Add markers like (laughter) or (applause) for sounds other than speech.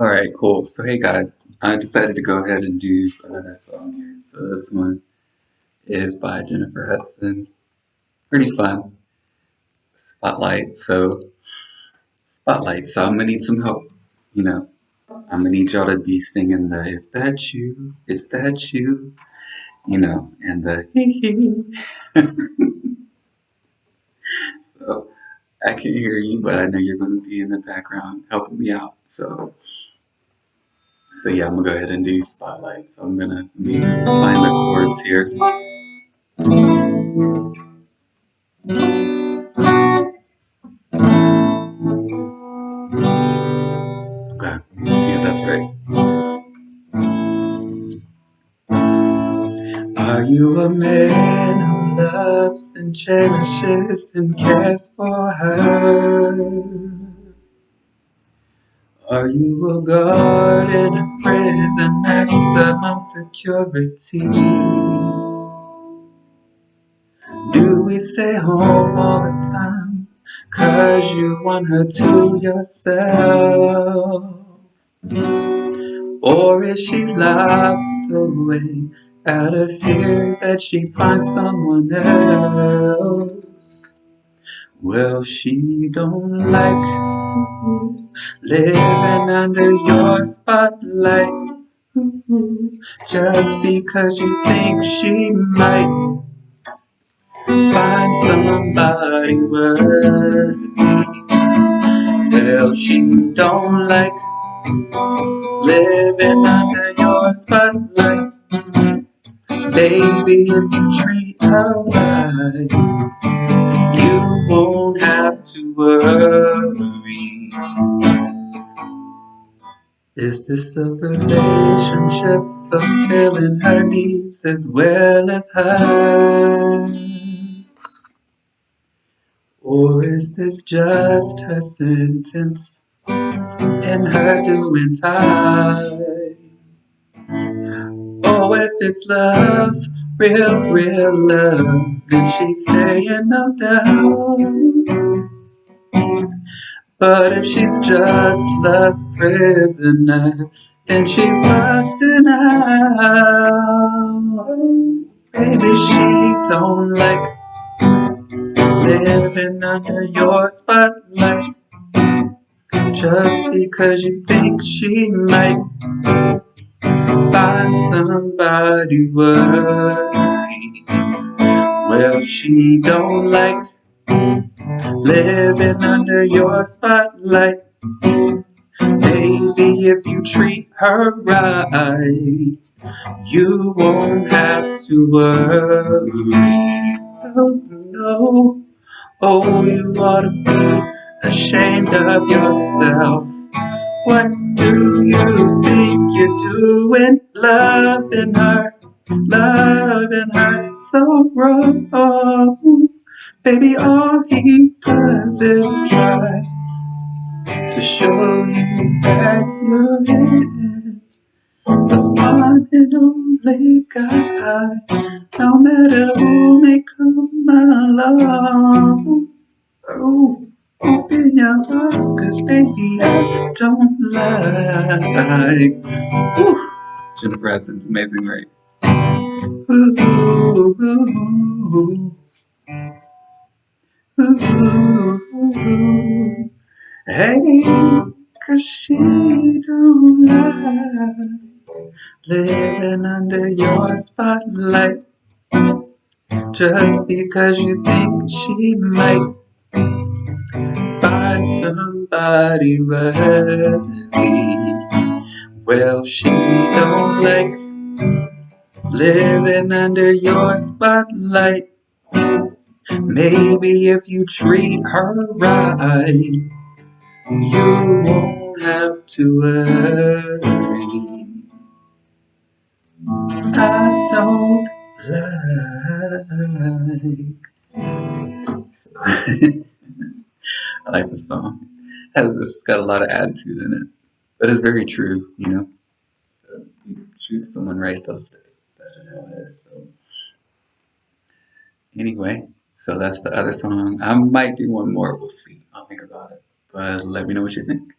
Alright, cool. So hey guys, I decided to go ahead and do another song here. So this one is by Jennifer Hudson. Pretty fun. Spotlight. So Spotlight. So I'm gonna need some help. You know, I'm gonna need y'all to be singing the "Is that you? Is that you?" You know, and the (laughs) hee hee. (laughs) so I can hear you, but I know you're gonna be in the background helping me out. So. So yeah, I'm gonna go ahead and do spotlight. So I'm gonna find the chords here. Okay, yeah, that's right. Are you a man loves and cherishes and cares for her? Are you a guard in a prison, maximum security? Do we stay home all the time, cause you want her to yourself? Or is she locked away out of fear that she'd find someone else? Well, she don't like living under your spotlight just because you think she might find somebody worthy. Well, she don't like living under your spotlight. Baby, if you treat her right, you won't have to worry. Is this a relationship fulfilling her needs as well as hers? Or is this just her sentence and her doing time? It's love, real, real love, then she's staying no doubt. But if she's just love's prisoner, then she's busting out. Baby, she don't like living under your spotlight. Just because you think she might somebody worthy. Well, she don't like living under your spotlight. Maybe if you treat her right, you won't have to worry. Oh no, oh you ought to be ashamed of yourself. What do you doing? Loving her, loving her so wrong. Baby, all he does is try to show you that you're his. The one and only guy, no matter who may come along. Oh, open your eyes, cause baby, I don't lie. Whew. Jennifer Hudson's amazing, right? Ooh, ooh, ooh. Ooh, hey, cause she don't like living under your spotlight just because you think she might find somebody worthy. Well, she don't like living under your spotlight. Maybe if you treat her right, you won't have to worry. I don't like. I like this song. It has this got a lot of attitude in it, but it's very true, you know. So you treat someone right, they'll stay. That's just how it is. So anyway. So that's the other song. I might do one more. We'll see. I'll think about it. But let me know what you think.